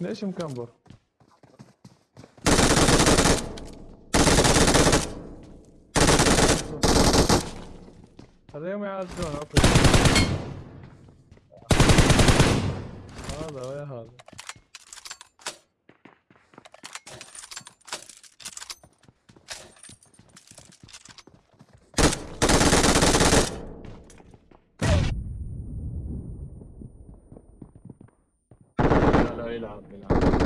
ليش مكمبر؟ خليهم يعدون أوكي هذا ويا هذا de la, de la...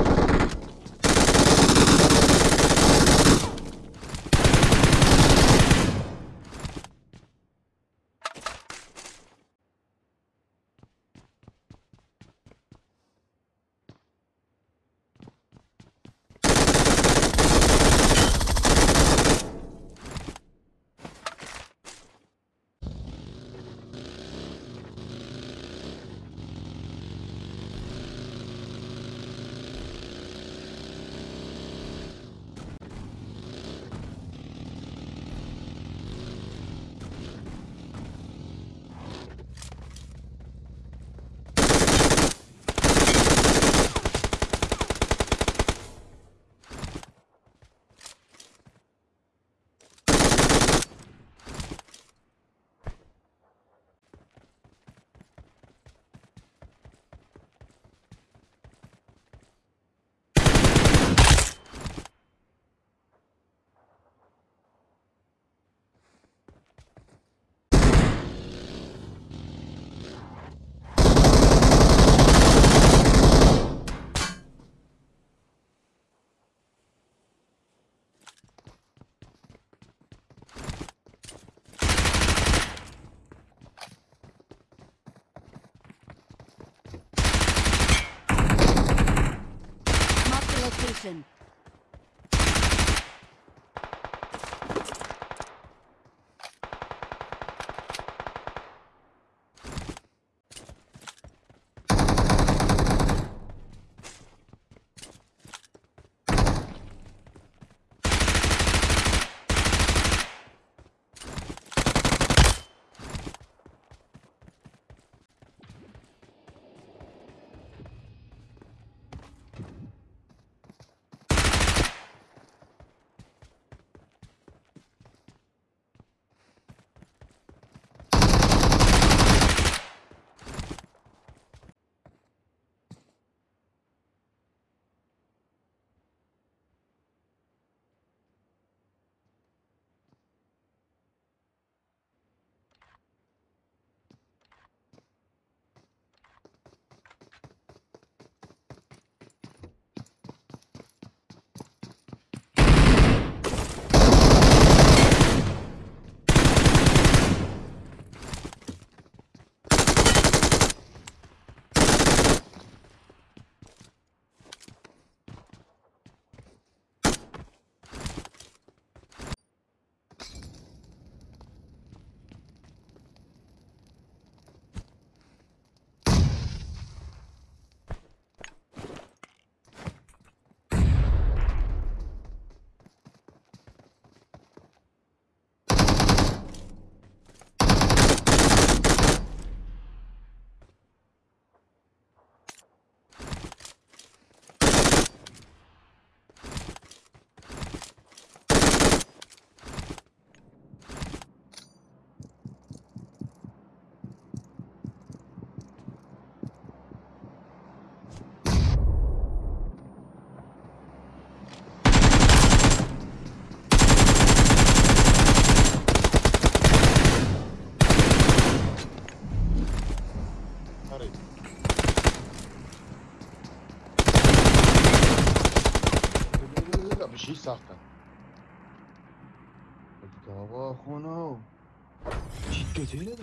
Action. واخونو. چی که تیره